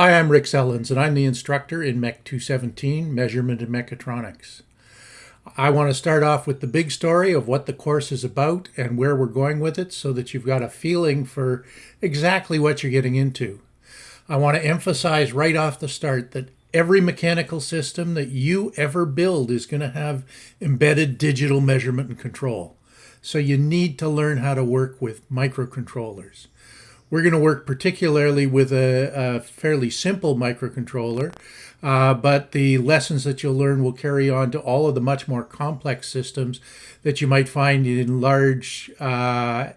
Hi, I'm Rick Sellens, and I'm the instructor in MEC 217, Measurement and Mechatronics. I want to start off with the big story of what the course is about and where we're going with it so that you've got a feeling for exactly what you're getting into. I want to emphasize right off the start that every mechanical system that you ever build is going to have embedded digital measurement and control. So you need to learn how to work with microcontrollers. We're going to work particularly with a, a fairly simple microcontroller, uh, but the lessons that you'll learn will carry on to all of the much more complex systems that you might find in large uh,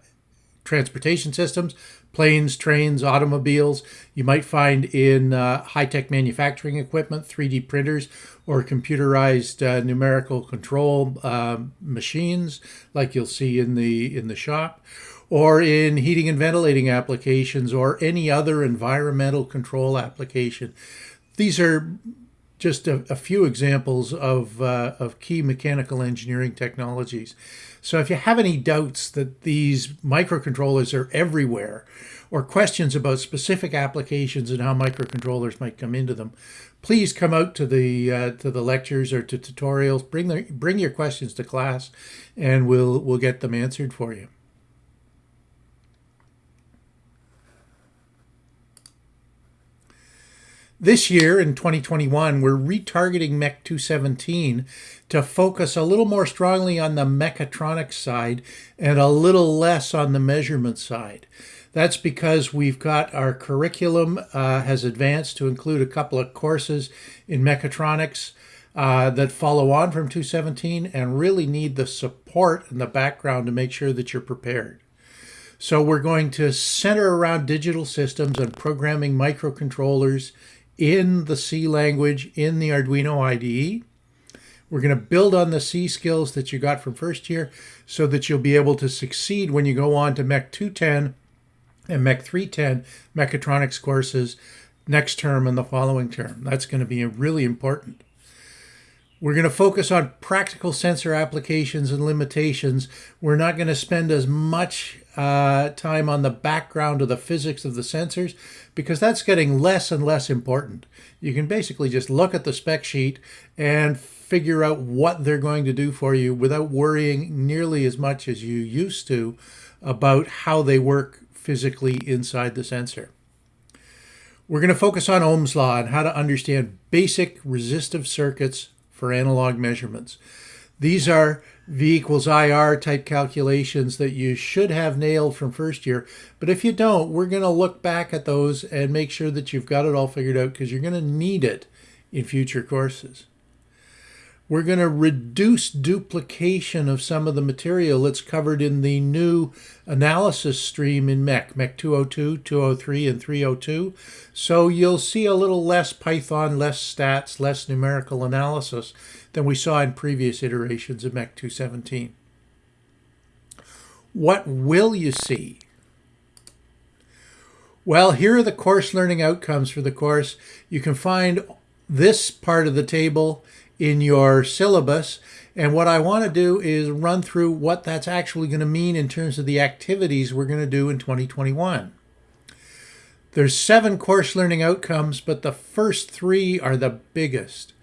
transportation systems, planes, trains, automobiles. You might find in uh, high-tech manufacturing equipment, 3D printers, or computerized uh, numerical control uh, machines, like you'll see in the in the shop or in heating and ventilating applications or any other environmental control application. These are just a, a few examples of, uh, of key mechanical engineering technologies. So if you have any doubts that these microcontrollers are everywhere or questions about specific applications and how microcontrollers might come into them, please come out to the uh, to the lectures or to tutorials. Bring the, bring your questions to class, and we'll we'll get them answered for you. This year in 2021, we're retargeting MEC 217 to focus a little more strongly on the mechatronics side and a little less on the measurement side. That's because we've got our curriculum uh, has advanced to include a couple of courses in mechatronics uh, that follow on from 217 and really need the support and the background to make sure that you're prepared. So we're going to center around digital systems and programming microcontrollers in the C language in the Arduino IDE. We're going to build on the C skills that you got from first year so that you'll be able to succeed when you go on to MEC 210 and MEC 310 mechatronics courses next term and the following term. That's going to be really important. We're going to focus on practical sensor applications and limitations. We're not going to spend as much uh, time on the background of the physics of the sensors because that's getting less and less important. You can basically just look at the spec sheet and figure out what they're going to do for you without worrying nearly as much as you used to about how they work physically inside the sensor. We're going to focus on Ohm's law and how to understand basic resistive circuits for analog measurements. These are V equals IR type calculations that you should have nailed from first year. But if you don't, we're going to look back at those and make sure that you've got it all figured out because you're going to need it in future courses. We're going to reduce duplication of some of the material that's covered in the new analysis stream in MEC, MEC 202, 203, and 302. So you'll see a little less Python, less stats, less numerical analysis than we saw in previous iterations of MEC 217. What will you see? Well, here are the course learning outcomes for the course. You can find this part of the table in your syllabus. And what I want to do is run through what that's actually going to mean in terms of the activities we're going to do in 2021. There's seven course learning outcomes, but the first three are the biggest.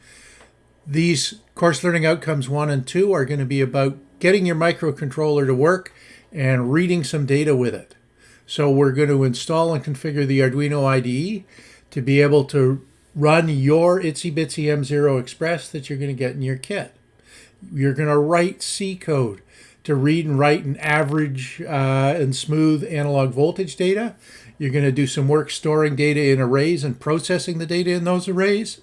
These course learning outcomes one and two are going to be about getting your microcontroller to work and reading some data with it. So we're going to install and configure the Arduino IDE to be able to run your Itsy Bitsy M0 Express that you're going to get in your kit. You're going to write C code to read and write an average uh, and smooth analog voltage data. You're going to do some work storing data in arrays and processing the data in those arrays.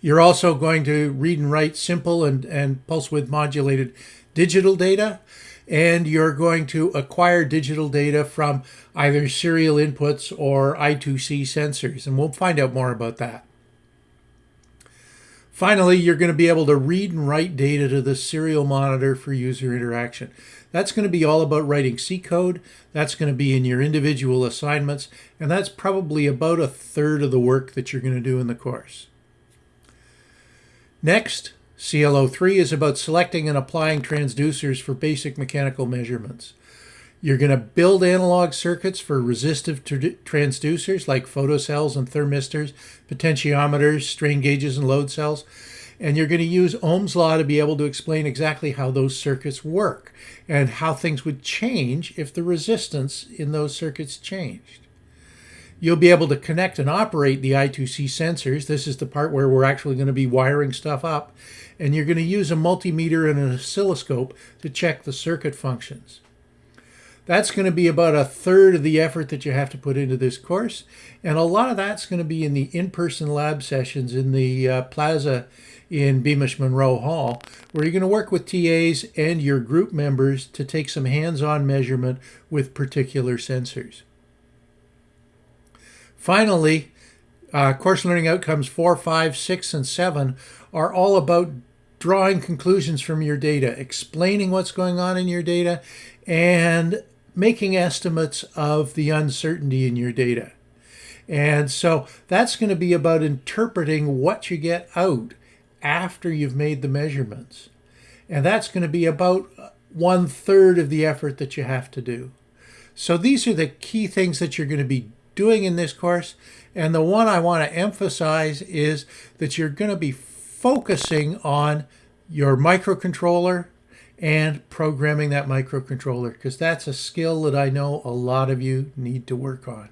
You're also going to read and write simple and, and pulse width modulated digital data and you're going to acquire digital data from either serial inputs or I2C sensors, and we'll find out more about that. Finally, you're going to be able to read and write data to the serial monitor for user interaction. That's going to be all about writing C code. That's going to be in your individual assignments, and that's probably about a third of the work that you're going to do in the course. Next, CLO3 is about selecting and applying transducers for basic mechanical measurements. You're going to build analog circuits for resistive transducers like photocells and thermistors, potentiometers, strain gauges, and load cells. And you're going to use Ohm's law to be able to explain exactly how those circuits work and how things would change if the resistance in those circuits changed. You'll be able to connect and operate the I2C sensors. This is the part where we're actually going to be wiring stuff up. And you're going to use a multimeter and an oscilloscope to check the circuit functions. That's going to be about a third of the effort that you have to put into this course. And a lot of that's going to be in the in-person lab sessions in the uh, plaza in Beamish-Munro Hall, where you're going to work with TAs and your group members to take some hands-on measurement with particular sensors. Finally, uh, course learning outcomes four, five, six, and seven are all about drawing conclusions from your data, explaining what's going on in your data, and making estimates of the uncertainty in your data. And so that's going to be about interpreting what you get out after you've made the measurements. And that's going to be about one third of the effort that you have to do. So these are the key things that you're going to be doing in this course. And the one I want to emphasize is that you're going to be focusing on your microcontroller and programming that microcontroller because that's a skill that I know a lot of you need to work on.